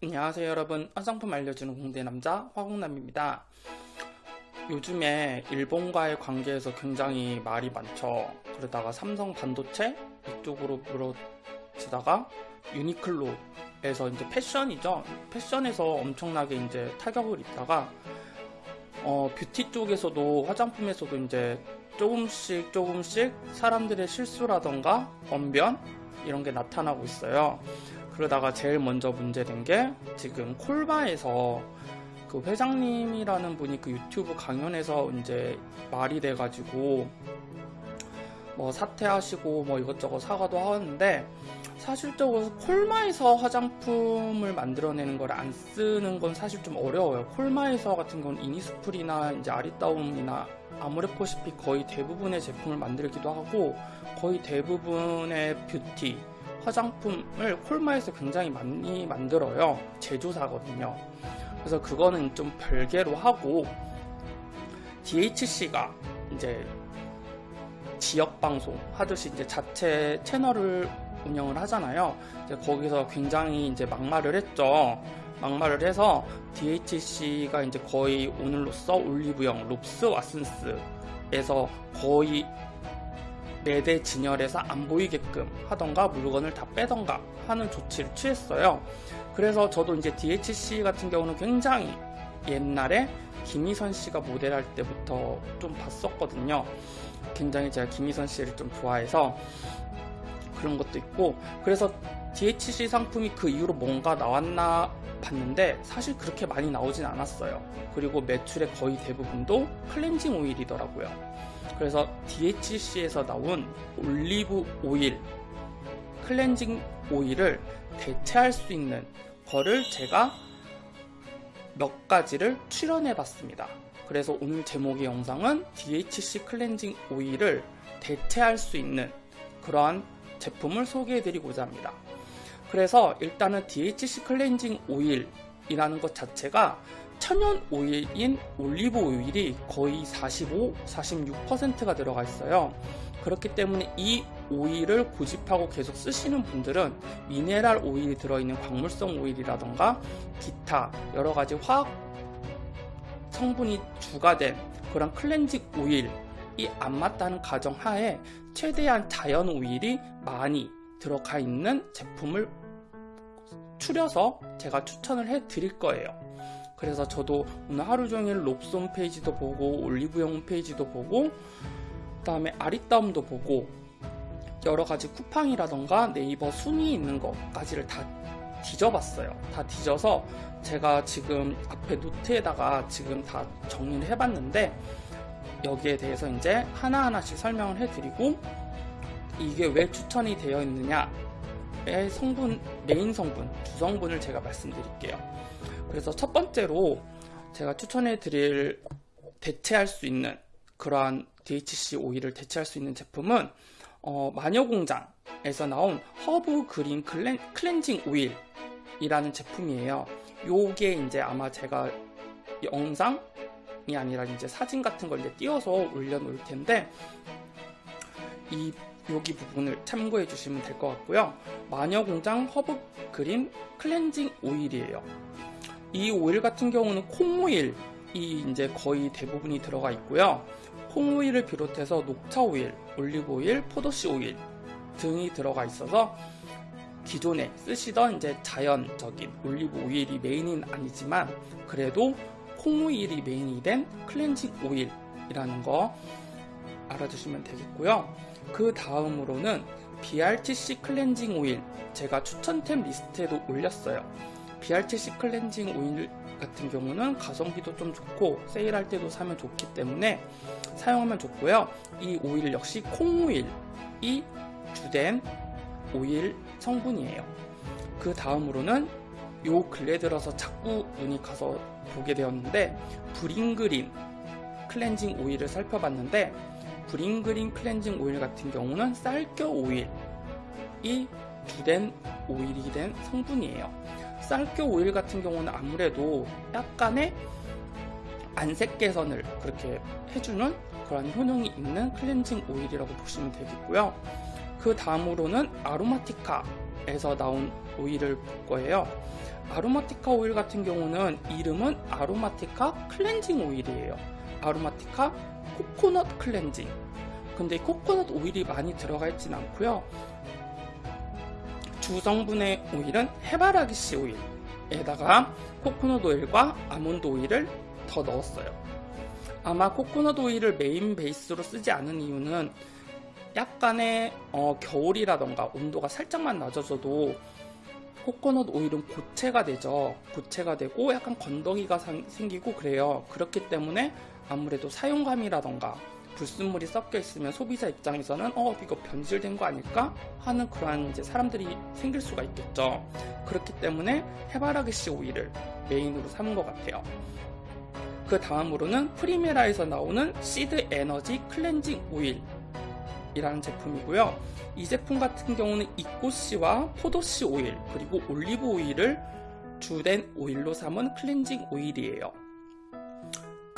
안녕하세요 여러분. 화장품 알려주는 공대 남자 화공남입니다. 요즘에 일본과의 관계에서 굉장히 말이 많죠. 그러다가 삼성 반도체 이쪽으로 물어지다가 유니클로에서 이제 패션이죠. 패션에서 엄청나게 이제 타격을 입다가 어, 뷰티 쪽에서도 화장품에서도 이제 조금씩 조금씩 사람들의 실수라던가 언변 이런 게 나타나고 있어요 그러다가 제일 먼저 문제된 게 지금 콜바에서 그 회장님이라는 분이 그 유튜브 강연에서 이제 말이 돼가지고 뭐 사퇴하시고 뭐 이것저것 사과도 하는데 사실적으로 콜마에서 화장품을 만들어내는 걸 안 쓰는 건 사실 좀 어려워요. 콜마에서 같은 경우는 이니스프리나 이제 아리따움이나 아모레포시피 거의 대부분의 제품을 만들기도 하고 거의 대부분의 뷰티 화장품을 콜마에서 굉장히 많이 만들어요. 제조사거든요. 그래서 그거는 좀 별개로 하고 DHC가 이제 지역 방송 하듯이 이제 자체 채널을 운영을 하잖아요. 이제 거기서 굉장히 이제 막말을 했죠. 막말을 해서 DHC가 이제 거의 오늘로써 올리브영, 롭스, 왓슨스에서 거의 매대 진열에서 안 보이게끔 하던가 물건을 다 빼던가 하는 조치를 취했어요. 그래서 저도 이제 DHC 같은 경우는 굉장히 옛날에 김희선 씨가 모델할 때부터 좀 봤었거든요. 굉장히 제가 김희선 씨를 좀 좋아해서 그런 것도 있고 그래서 DHC 상품이 그 이후로 뭔가 나왔나 봤는데 사실 그렇게 많이 나오진 않았어요. 그리고 매출의 거의 대부분도 클렌징 오일이더라고요. 그래서 DHC에서 나온 올리브 오일, 클렌징 오일을 대체할 수 있는 거를 제가 몇 가지를 출연해 봤습니다. 그래서 오늘 제목의 영상은 DHC 클렌징 오일을 대체할 수 있는 그러한 제품을 소개해 드리고자 합니다. 그래서 일단은 DHC 클렌징 오일이라는 것 자체가 천연 오일인 올리브 오일이 거의 45, 46%가 들어가 있어요. 그렇기 때문에 이 오일을 고집하고 계속 쓰시는 분들은 미네랄 오일이 들어있는 광물성 오일이라던가 기타 여러 가지 화학 성분이 주가 된 그런 클렌징 오일이 안 맞다는 가정하에 최대한 자연 오일이 많이 들어가 있는 제품을 추려서 제가 추천을 해 드릴 거예요. 그래서 저도 오늘 하루 종일 롭스 홈페이지도 보고 올리브영 홈페이지도 보고 그 다음에 아리따움도 보고 여러 가지 쿠팡이라던가 네이버 순위 있는 것까지를 다 뒤져봤어요. 다 뒤져서 제가 지금 앞에 노트에다가 지금 다 정리를 해봤는데 여기에 대해서 이제 하나하나씩 설명을 해드리고 이게 왜 추천이 되어 있느냐의 성분, 메인 성분, 두 성분을 제가 말씀드릴게요. 그래서 첫 번째로 제가 추천해 드릴 대체할 수 있는 그러한 DHC 오일을 대체할 수 있는 제품은 어, 마녀공장에서 나온 허브 그린 클렌, 클렌징 오일이라는 제품이에요. 요게 이제 아마 제가 영상이 아니라 이제 사진 같은 걸 이제 띄워서 올려놓을 텐데 이 여기 부분을 참고해 주시면 될 것 같고요. 마녀공장 허브 그린 클렌징 오일이에요. 이 오일 같은 경우는 콩오일이 이제 거의 대부분이 들어가 있고요. 콩오일을 비롯해서 녹차 오일, 올리브 오일, 포도씨 오일 등이 들어가 있어서 기존에 쓰시던 이제 자연적인 올리브 오일이 메인은 아니지만 그래도 콩오일이 메인이 된 클렌징 오일이라는 거 알아두시면 되겠고요. 그 다음으로는 BRTC 클렌징 오일 제가 추천템 리스트에도 올렸어요. BRTC 클렌징 오일 같은 경우는 가성비도 좀 좋고 세일할 때도 사면 좋기 때문에 사용하면 좋고요. 이 오일 역시 콩오일이 주된 오일 성분이에요. 그 다음으로는 요 근래 들어서 자꾸 눈이 가서 보게 되었는데 브링그린 클렌징 오일을 살펴봤는데 브링그린 클렌징 오일 같은 경우는 쌀겨 오일이 주된 오일이 된 성분이에요. 쌀겨 오일 같은 경우는 아무래도 약간의 안색 개선을 그렇게 해주는 그런 효능이 있는 클렌징 오일이라고 보시면 되겠고요. 그 다음으로는 아로마티카에서 나온 오일을 볼 거예요. 아로마티카 오일 같은 경우는 이름은 아로마티카 클렌징 오일이에요. 아로마티카 코코넛 클렌징. 근데 이 코코넛 오일이 많이 들어가 있진 않고요. 주성분의 오일은 해바라기씨 오일에다가 코코넛 오일과 아몬드 오일을 더 넣었어요. 아마 코코넛 오일을 메인 베이스로 쓰지 않은 이유는 약간의 어, 겨울이라던가 온도가 살짝만 낮아져도 코코넛 오일은 고체가 되죠. 고체가 되고 약간 건더기가 상- 생기고 그래요. 그렇기 때문에 아무래도 사용감이라던가 불순물이 섞여 있으면 소비자 입장에서는 어 이거 변질된 거 아닐까 하는 그러한 이제 사람들이 생길 수가 있겠죠. 그렇기 때문에 해바라기 씨 오일을 메인으로 삼은 것 같아요. 그 다음으로는 프리메라에서 나오는 시드 에너지 클렌징 오일 이라는 제품이고요. 이 제품 같은 경우는 잇꽃씨와 포도씨 오일 그리고 올리브 오일을 주된 오일로 삼은 클렌징 오일이에요.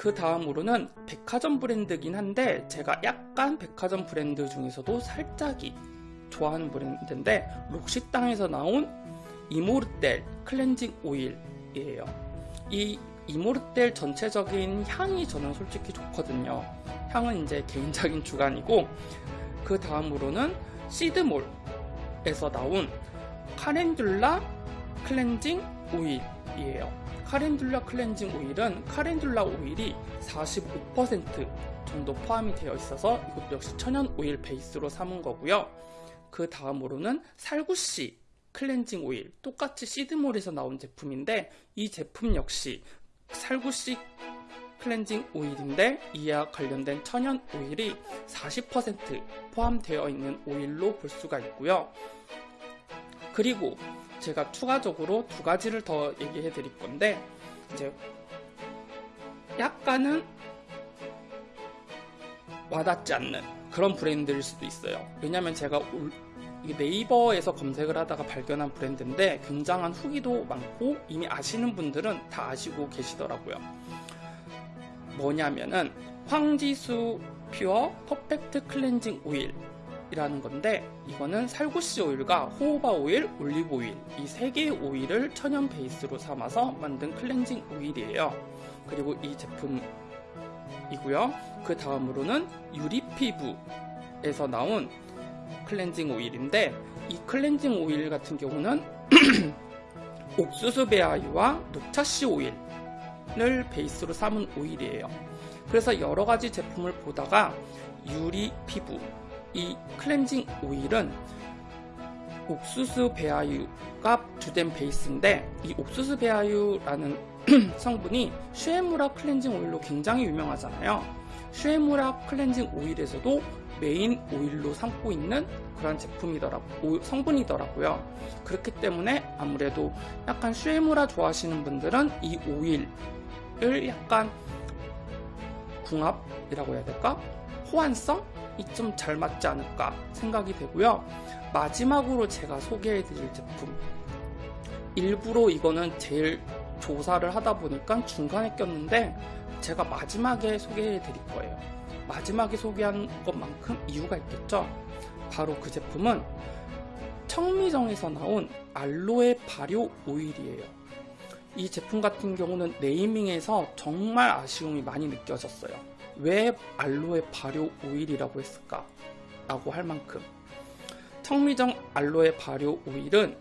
그 다음으로는 백화점 브랜드긴 한데 제가 약간 백화점 브랜드 중에서도 살짝이 좋아하는 브랜드인데 록시땅에서 나온 이모르텔 클렌징 오일이에요. 이 이모르텔 전체적인 향이 저는 솔직히 좋거든요. 향은 이제 개인적인 주관이고 그 다음으로는 시드몰에서 나온 카렌듈라 클렌징 오일이에요. 카렌듈라 클렌징 오일은 카렌듈라 오일이 45% 정도 포함이 되어 있어서 이것도 역시 천연 오일 베이스로 삼은 거고요. 그 다음으로는 살구씨 클렌징 오일 똑같이 시드몰에서 나온 제품인데 이 제품 역시 살구씨 클렌징 오일인데 이와 관련된 천연 오일이 40% 포함되어 있는 오일로 볼 수가 있고요. 그리고 제가 추가적으로 두 가지를 더 얘기해 드릴 건데 이제 약간은 와닿지 않는 그런 브랜드일 수도 있어요. 왜냐면 제가 네이버에서 검색을 하다가 발견한 브랜드인데 굉장한 후기도 많고 이미 아시는 분들은 다 아시고 계시더라고요. 뭐냐면은 황지수 퓨어 퍼펙트 클렌징 오일 이라는 건데 이거는 살구씨 오일과 호호바 오일, 올리브 오일 이 세 개의 오일을 천연 베이스로 삼아서 만든 클렌징 오일이에요. 그리고 이 제품이고요. 그 다음으로는 유리 피부에서 나온 클렌징 오일인데 이 클렌징 오일 같은 경우는 옥수수 배아유와 녹차씨 오일을 베이스로 삼은 오일이에요. 그래서 여러 가지 제품을 보다가 유리 피부 이 클렌징 오일은 옥수수 배아유가 주된 베이스인데 이 옥수수 배아유라는 성분이 슈에무라 클렌징 오일로 굉장히 유명하잖아요. 슈에무라 클렌징 오일에서도 메인 오일로 삼고 있는 그런 제품이더라고 성분이더라고요. 그렇기 때문에 아무래도 약간 슈에무라 좋아하시는 분들은 이 오일을 약간 궁합이라고 해야 될까? 호환성? 좀잘 맞지 않을까 생각이 되고요. 마지막으로 제가 소개해 드릴 제품. 일부러 이거는 제일 조사를 하다 보니까 중간에 꼈는데 제가 마지막에 소개해 드릴 거예요. 마지막에 소개한 것만큼 이유가 있겠죠? 바로 그 제품은 청미정에서 나온 알로에 발효 오일이에요. 이 제품 같은 경우는 네이밍에서 정말 아쉬움이 많이 느껴졌어요. 왜 알로에 발효 오일이라고 했을까? 라고 할 만큼 청미정 알로에 발효 오일은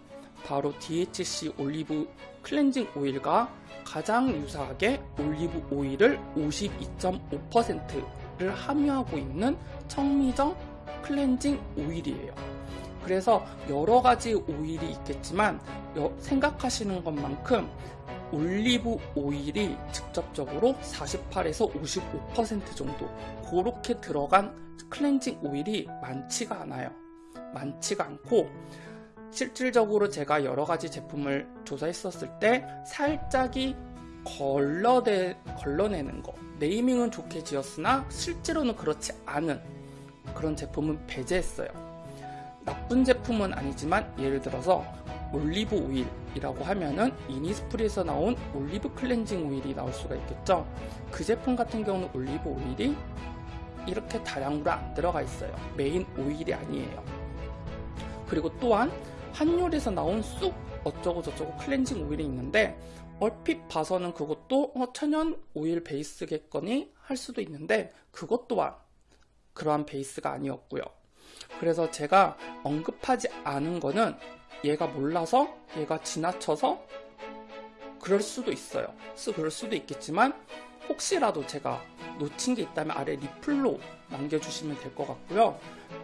바로 DHC 올리브 클렌징 오일과 가장 유사하게 올리브 오일을 52.5%를 함유하고 있는 청미정 클렌징 오일이에요. 그래서 여러 가지 오일이 있겠지만 여- 생각하시는 것만큼 올리브 오일이 직접적으로 48에서 55% 정도 그렇게 들어간 클렌징 오일이 많지가 않아요. 많지가 않고 실질적으로 제가 여러 가지 제품을 조사했었을 때 살짝이 걸러내, 걸러내는 거 네이밍은 좋게 지었으나 실제로는 그렇지 않은 그런 제품은 배제했어요. 나쁜 제품은 아니지만 예를 들어서 올리브 오일 이라고 하면은 이니스프리에서 나온 올리브 클렌징 오일이 나올 수가 있겠죠. 그 제품 같은 경우는 올리브 오일이 이렇게 다량으로 안 들어가 있어요. 메인 오일이 아니에요. 그리고 또한 한율에서 나온 쑥 어쩌고 저쩌고 클렌징 오일이 있는데 얼핏 봐서는 그것도 어, 천연 오일 베이스겠거니 할 수도 있는데 그것 또한 그러한 베이스가 아니었고요. 그래서 제가 언급하지 않은 거는 얘가 몰라서 얘가 지나쳐서 그럴 수도 있어요. 그럴 수도 있겠지만 혹시라도 제가 놓친 게 있다면 아래 리플로 남겨주시면 될 것 같고요.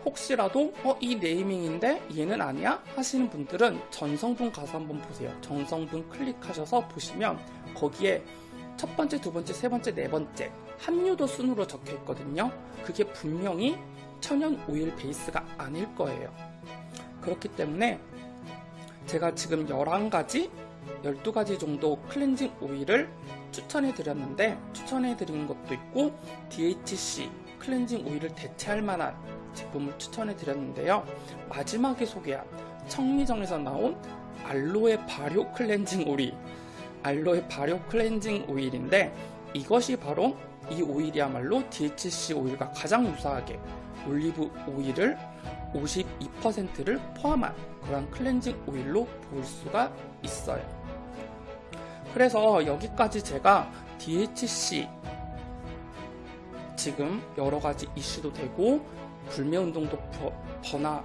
혹시라도 어, 이 네이밍인데 얘는 아니야? 하시는 분들은 전성분 가서 한번 보세요. 전성분 클릭하셔서 보시면 거기에 첫 번째, 두 번째, 세 번째, 네 번째 함유도 순으로 적혀 있거든요. 그게 분명히 천연 오일 베이스가 아닐 거예요. 그렇기 때문에 제가 지금 11가지, 12가지 정도 클렌징 오일을 추천해 드렸는데 추천해 드린 것도 있고 DHC 클렌징 오일을 대체할 만한 제품을 추천해 드렸는데요. 마지막에 소개한 청미정에서 나온 알로에 발효 클렌징 오일 알로에 발효 클렌징 오일인데 이것이 바로 이 오일이야말로 DHC 오일과 가장 유사하게 올리브 오일을 52%를 포함한 그런 클렌징 오일로 볼 수가 있어요. 그래서 여기까지 제가 DHC 지금 여러 가지 이슈도 되고 불매 운동도 번화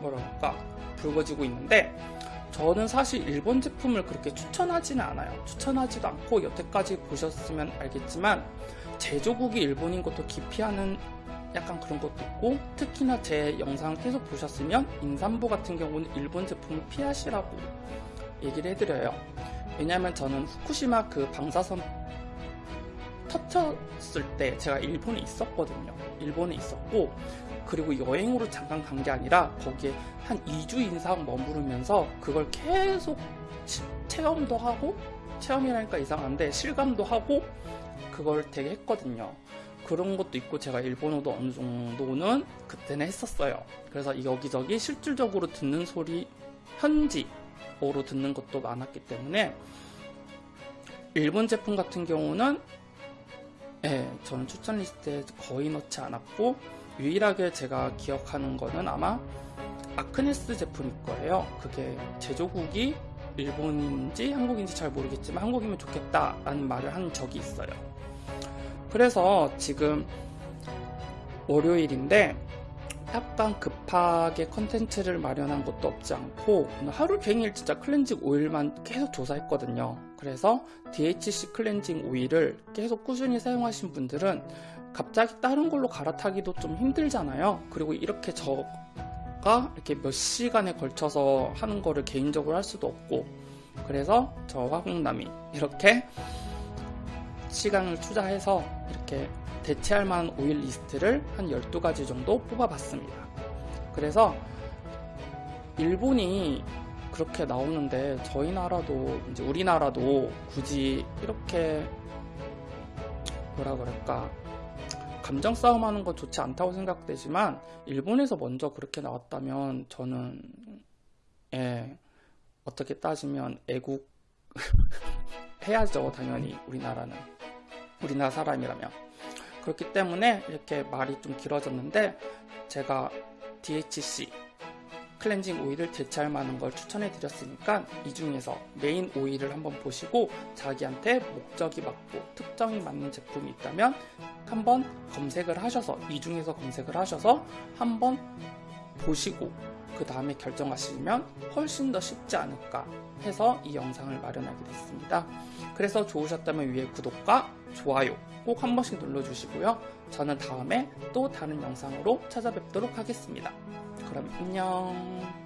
뭐랄까 불거지고 있는데 저는 사실 일본 제품을 그렇게 추천하지는 않아요. 추천하지도 않고 여태까지 보셨으면 알겠지만 제조국이 일본인 것도 기피하는 약간 그런 것도 있고 특히나 제 영상을 계속 보셨으면 임산부 같은 경우는 일본 제품을 피하시라고 얘기를 해드려요. 왜냐하면 저는 후쿠시마 그 방사선 터쳤을 때 제가 일본에 있었거든요. 일본에 있었고 그리고 여행으로 잠깐 간 게 아니라 거기에 한 2주 이상 머무르면서 그걸 계속 체험도 하고 체험이라니까 이상한데 실감도 하고 그걸 되게 했거든요. 그런 것도 있고 제가 일본어도 어느 정도는 그때는 했었어요. 그래서 여기저기 실질적으로 듣는 소리 현지어로 듣는 것도 많았기 때문에 일본 제품 같은 경우는 예, 저는 추천 리스트에 거의 넣지 않았고 유일하게 제가 기억하는 거는 아마 아크네스 제품일 거예요. 그게 제조국이 일본인지 한국인지 잘 모르겠지만 한국이면 좋겠다라는 말을 한 적이 있어요. 그래서 지금 월요일인데 약간 급하게 컨텐츠를 마련한 것도 없지 않고 하루 종일 진짜 클렌징 오일만 계속 조사했거든요. 그래서 DHC 클렌징 오일을 계속 꾸준히 사용하신 분들은 갑자기 다른 걸로 갈아타기도 좀 힘들잖아요. 그리고 이렇게 저가 이렇게 몇 시간에 걸쳐서 하는 거를 개인적으로 할 수도 없고 그래서 저 화공남이 이렇게 시간을 투자해서 이렇게 대체할 만한 오일 리스트를 한 12가지 정도 뽑아봤습니다. 그래서 일본이 그렇게 나오는데 저희 나라도 이제 우리나라도 굳이 이렇게 뭐라 그럴까 감정 싸움하는 건 좋지 않다고 생각되지만 일본에서 먼저 그렇게 나왔다면 저는 예 어떻게 따지면 애국 해야죠 당연히 우리나라는 우리나라 사람이라면. 그렇기 때문에 이렇게 말이 좀 길어졌는데 제가 DHC 클렌징 오일을 대체할 만한 걸 추천해 드렸으니까 이 중에서 메인 오일을 한번 보시고 자기한테 목적이 맞고 특정이 맞는 제품이 있다면 한번 검색을 하셔서 이 중에서 검색을 하셔서 한번 보시고 그 다음에 결정하시면 훨씬 더 쉽지 않을까 해서 이 영상을 마련하게 됐습니다. 그래서 좋으셨다면 위에 구독과 좋아요 꼭 한 번씩 눌러주시고요. 저는 다음에 또 다른 영상으로 찾아뵙도록 하겠습니다. 그럼 안녕.